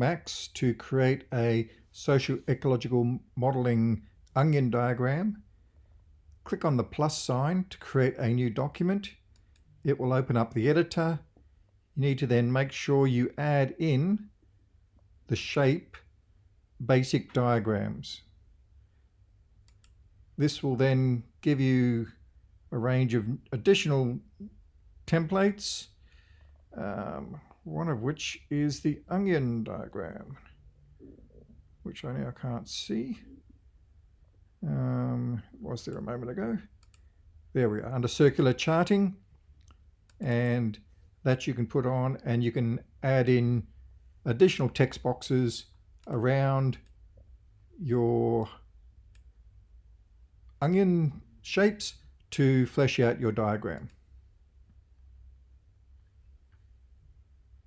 Max to create a socio-ecological modeling onion diagram. Click on the plus sign to create a new document. It will open up the editor. You need to then make sure you add in the shape basic diagrams. This will then give you a range of additional templates, um, one of which is the onion diagram, which I now can't see. Um, was there a moment ago? There we are, under circular charting. And that you can put on and you can add in additional text boxes around your onion shapes to flesh out your diagram.